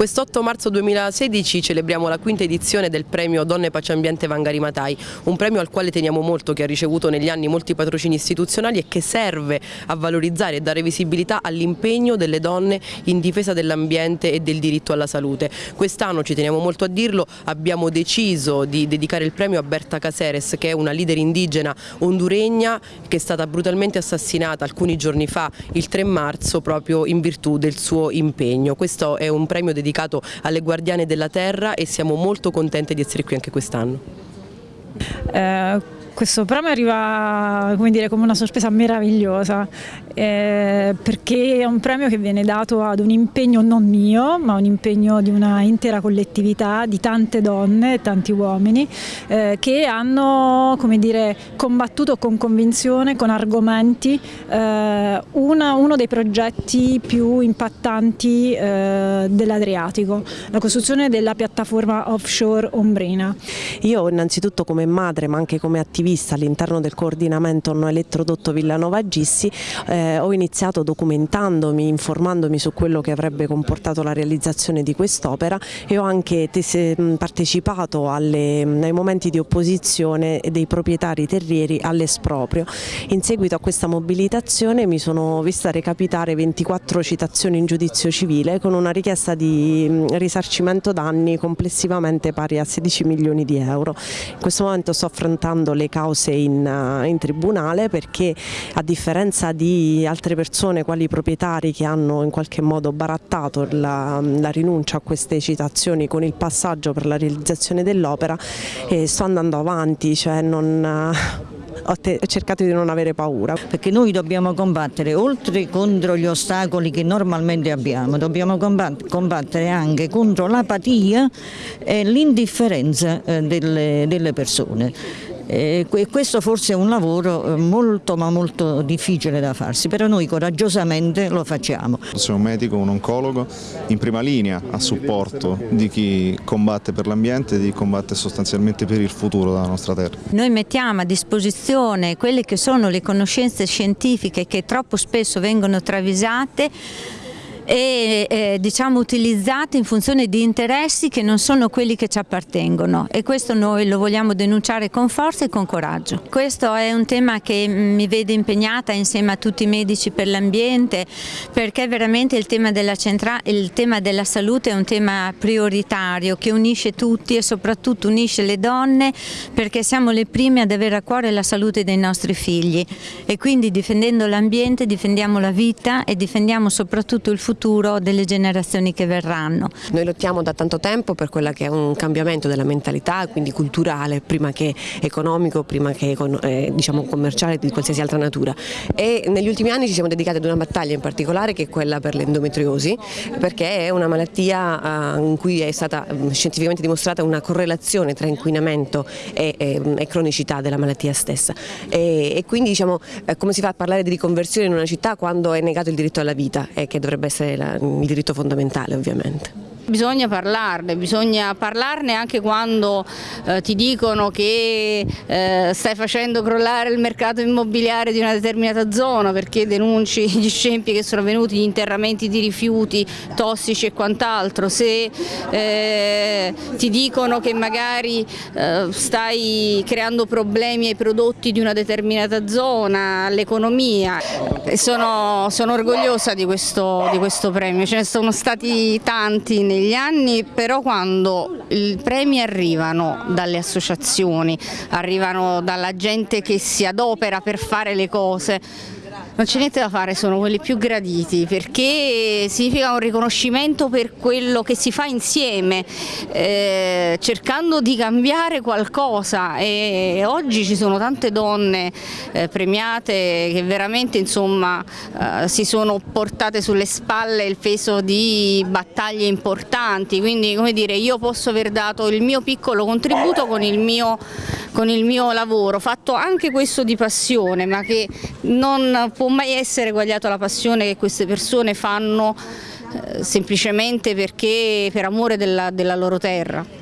Quest'8 marzo 2016 celebriamo la quinta edizione del premio Donne Pace Ambiente Vangari Matai, un premio al quale teniamo molto, che ha ricevuto negli anni molti patrocini istituzionali e che serve a valorizzare e dare visibilità all'impegno delle donne in difesa dell'ambiente e del diritto alla salute. Quest'anno, ci teniamo molto a dirlo, abbiamo deciso di dedicare il premio a Berta Caceres, che è una leader indigena honduregna che è stata brutalmente assassinata alcuni giorni fa, il 3 marzo, proprio in virtù del suo impegno. Questo è un premio dedicato dedicato alle guardiane della terra e siamo molto contenti di essere qui anche quest'anno. Eh questo premio arriva come, dire, come una sorpresa meravigliosa eh, perché è un premio che viene dato ad un impegno non mio ma un impegno di una intera collettività di tante donne e tanti uomini eh, che hanno dire, combattuto con convinzione, con argomenti eh, una, uno dei progetti più impattanti eh, dell'Adriatico, la costruzione della piattaforma offshore Ombrina. Io innanzitutto come madre ma anche come attivista vista all'interno del coordinamento no elettrodotto Villanova Gissi eh, ho iniziato documentandomi, informandomi su quello che avrebbe comportato la realizzazione di quest'opera e ho anche partecipato alle, ai momenti di opposizione dei proprietari terrieri all'esproprio. In seguito a questa mobilitazione mi sono vista recapitare 24 citazioni in giudizio civile con una richiesta di risarcimento danni complessivamente pari a 16 milioni di euro. In questo momento sto affrontando le cause in, eh, in tribunale perché a differenza di altre persone quali proprietari che hanno in qualche modo barattato la, la rinuncia a queste citazioni con il passaggio per la realizzazione dell'opera eh, sto andando avanti, cioè non eh, ho cercato di non avere paura. Perché noi dobbiamo combattere, oltre contro gli ostacoli che normalmente abbiamo, dobbiamo combattere anche contro l'apatia e l'indifferenza eh, delle persone. E questo forse è un lavoro eh, molto ma molto difficile da farsi, però noi coraggiosamente lo facciamo. Sono un medico, un oncologo in prima linea a supporto di chi combatte per l'ambiente, di chi combatte sostanzialmente per il futuro della nostra terra. Noi mettiamo a disposizione quelle che sono le conoscenze scientifiche che troppo spesso vengono travisate e eh, diciamo, utilizzate in funzione di interessi che non sono quelli che ci appartengono e questo noi lo vogliamo denunciare con forza e con coraggio. Questo è un tema che mi vede impegnata insieme a tutti i medici per l'ambiente perché veramente il tema, il tema della salute è un tema prioritario che unisce tutti e soprattutto unisce le donne perché siamo le prime ad avere a cuore la salute dei nostri figli e quindi difendendo l'ambiente difendiamo la vita e difendiamo soprattutto il futuro futuro delle generazioni che verranno. Noi lottiamo da tanto tempo per quella che è un cambiamento della mentalità, quindi culturale, prima che economico, prima che eh, diciamo commerciale di qualsiasi altra natura e negli ultimi anni ci siamo dedicati ad una battaglia in particolare che è quella per l'endometriosi perché è una malattia eh, in cui è stata mm, scientificamente dimostrata una correlazione tra inquinamento e, e, e cronicità della malattia stessa e, e quindi diciamo eh, come si fa a parlare di riconversione in una città quando è negato il diritto alla vita e che dovrebbe essere la, il diritto fondamentale ovviamente. Bisogna parlarne, bisogna parlarne anche quando eh, ti dicono che eh, stai facendo crollare il mercato immobiliare di una determinata zona perché denunci gli scempi che sono venuti, gli interramenti di rifiuti tossici e quant'altro, se eh, ti dicono che magari eh, stai creando problemi ai prodotti di una determinata zona, all'economia. Sono, sono orgogliosa di questo, di questo premio, ce ne sono stati tanti nei negli anni, però quando i premi arrivano dalle associazioni, arrivano dalla gente che si adopera per fare le cose, non c'è niente da fare, sono quelli più graditi perché significa un riconoscimento per quello che si fa insieme, eh, cercando di cambiare qualcosa. E oggi ci sono tante donne eh, premiate che veramente insomma, eh, si sono portate sulle spalle il peso di battaglie importanti, quindi come dire, io posso aver dato il mio piccolo contributo con il mio, con il mio lavoro, fatto anche questo di passione ma che non può mai essere eguagliato alla passione che queste persone fanno eh, semplicemente perché per amore della, della loro terra.